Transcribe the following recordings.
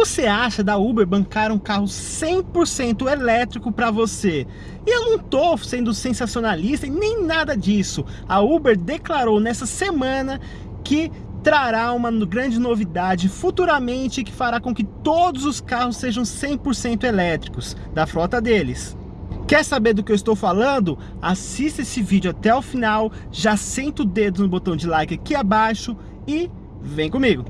você acha da Uber bancar um carro 100% elétrico para você? E eu não tô sendo sensacionalista e nem nada disso. A Uber declarou nessa semana que trará uma grande novidade futuramente que fará com que todos os carros sejam 100% elétricos da frota deles. Quer saber do que eu estou falando? Assista esse vídeo até o final, já senta o dedo no botão de like aqui abaixo e vem comigo!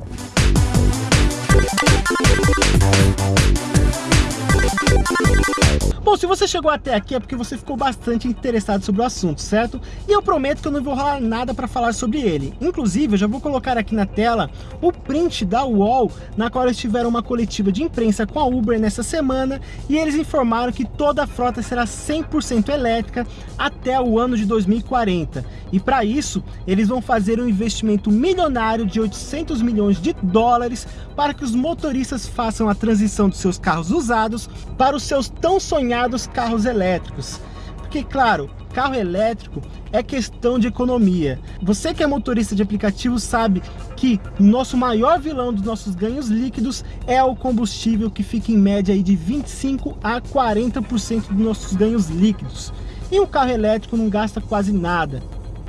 Bom, se você chegou até aqui é porque você ficou bastante interessado sobre o assunto, certo? E eu prometo que eu não vou rolar nada para falar sobre ele. Inclusive, eu já vou colocar aqui na tela o print da UOL, na qual eles tiveram uma coletiva de imprensa com a Uber nessa semana, e eles informaram que toda a frota será 100% elétrica até o ano de 2040. E para isso, eles vão fazer um investimento milionário de 800 milhões de dólares para que os motoristas façam a transição dos seus carros usados para os seus tão sonhados carros elétricos. Porque, claro, carro elétrico é questão de economia. Você que é motorista de aplicativo sabe que o nosso maior vilão dos nossos ganhos líquidos é o combustível que fica em média aí de 25 a 40% dos nossos ganhos líquidos. E um carro elétrico não gasta quase nada.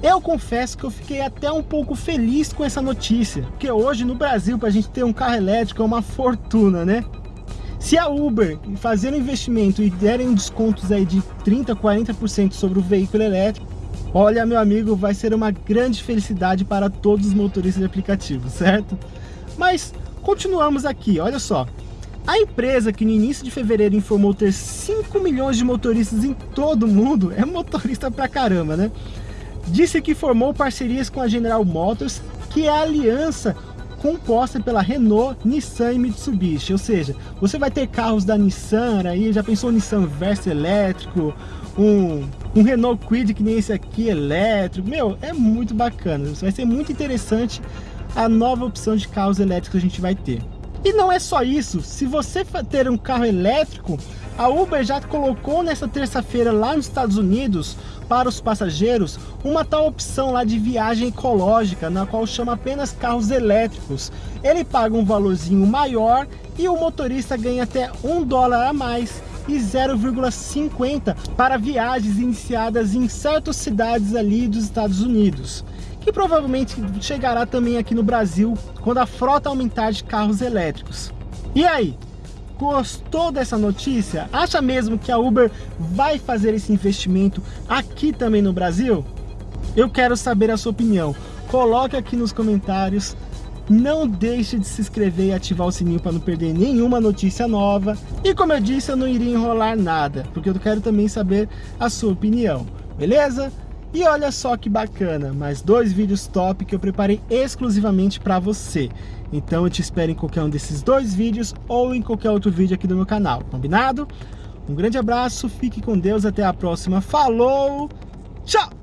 Eu confesso que eu fiquei até um pouco feliz com essa notícia, porque hoje no Brasil para a gente ter um carro elétrico é uma fortuna, né? Se a Uber fazer um investimento e derem descontos aí de 30%, 40% sobre o veículo elétrico, olha meu amigo, vai ser uma grande felicidade para todos os motoristas de aplicativo, certo? Mas continuamos aqui, olha só. A empresa que no início de fevereiro informou ter 5 milhões de motoristas em todo o mundo, é motorista pra caramba, né? Disse que formou parcerias com a General Motors, que é a aliança composta pela Renault, Nissan e Mitsubishi. Ou seja, você vai ter carros da Nissan aí, já pensou Nissan Versa elétrico, um, um Renault Kwid que nem esse aqui elétrico. Meu, é muito bacana. Vai ser muito interessante a nova opção de carros elétricos que a gente vai ter. E não é só isso, se você ter um carro elétrico, a Uber já colocou nessa terça-feira lá nos Estados Unidos para os passageiros uma tal opção lá de viagem ecológica, na qual chama apenas carros elétricos. Ele paga um valorzinho maior e o motorista ganha até um dólar a mais e 0,50 para viagens iniciadas em certas cidades ali dos Estados Unidos que provavelmente chegará também aqui no Brasil quando a frota aumentar de carros elétricos. E aí, Gostou dessa notícia? Acha mesmo que a Uber vai fazer esse investimento aqui também no Brasil? Eu quero saber a sua opinião. Coloque aqui nos comentários. Não deixe de se inscrever e ativar o sininho para não perder nenhuma notícia nova. E como eu disse, eu não iria enrolar nada, porque eu quero também saber a sua opinião. Beleza? E olha só que bacana, mais dois vídeos top que eu preparei exclusivamente para você. Então eu te espero em qualquer um desses dois vídeos ou em qualquer outro vídeo aqui do meu canal, combinado? Um grande abraço, fique com Deus, até a próxima, falou, tchau!